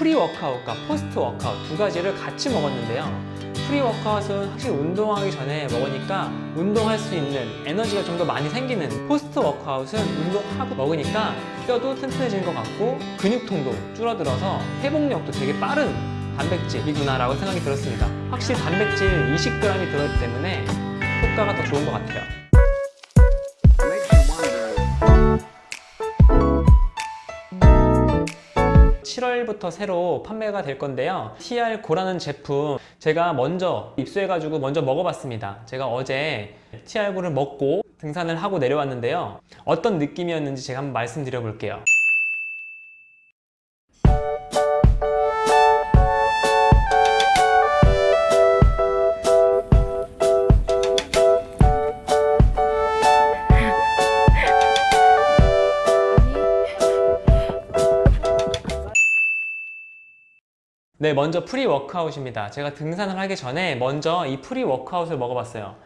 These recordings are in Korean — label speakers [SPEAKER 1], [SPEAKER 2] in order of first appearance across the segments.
[SPEAKER 1] pre-workout과 post-workout 두 가지를 같이 먹었는데요. pre-workout은 확실히 운동하기 전에 먹으니까 운동할 수 있는 에너지가 좀 더 많이 생기는 post-workout은 운동하고 먹으니까 뼈도 튼튼해지는 것 같고 근육통도 줄어들어서 회복력도 되게 빠른 단백질이구나 라고 생각이 들었습니다. 확실히 단백질 20g이 들어있기 때문에 효과가 더 좋은 것 같아요. 7월부터 새로 판매가 될 건데요. TR 고라는 제품 제가 먼저 입수해 가지고 먼저 먹어봤습니다. 제가 어제 TR 고를 먹고 등산을 하고 내려왔는데요. 어떤 느낌이었는지 제가 한번 말씀드려 볼게요. 네, 먼저 pre-workout입니다. 제가 등산을 하기 전에 먼저 이 pre-workout을 먹어봤어요.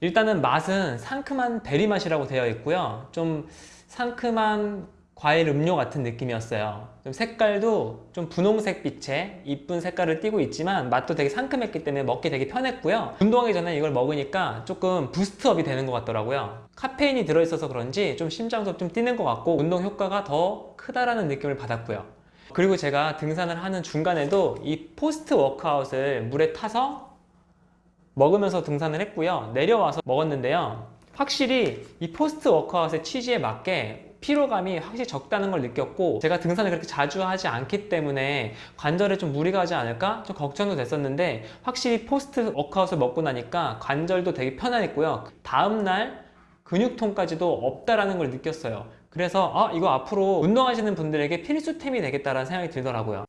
[SPEAKER 1] 일단은 맛은 상큼한 베리 맛이라고 되어 있고요. 좀 상큼한 과일 음료 같은 느낌이었어요. 좀 색깔도 좀 분홍색 빛의 이쁜 색깔을 띠고 있지만 맛도 되게 상큼했기 때문에 먹기 되게 편했고요. 운동하기 전에 이걸 먹으니까 조금 boost up이 되는 것 같더라고요. 카페인이 들어있어서 그런지 좀 심장도 좀 뛰는 것 같고 운동 효과가 더 크다라는 느낌을 받았고요. 그리고 제가 등산을 하는 중간에도 이 post-workout을 물에 타서 먹으면서 등산을 했고요. 내려와서 먹었는데요. 확실히 이 post-workout의 취지에 맞게 피로감이 확실히 적다는 걸 느꼈고 제가 등산을 그렇게 자주 하지 않기 때문에 관절에 좀 무리가 가지 않을까 좀 걱정도 됐었는데 확실히 post-workout을 먹고 나니까 관절도 되게 편안했고요. 다음날 근육통까지도 없다라는 걸 느꼈어요. 그래서 아 이거 앞으로 운동하시는 분들에게 필수템이 되겠다라는 생각이 들더라고요.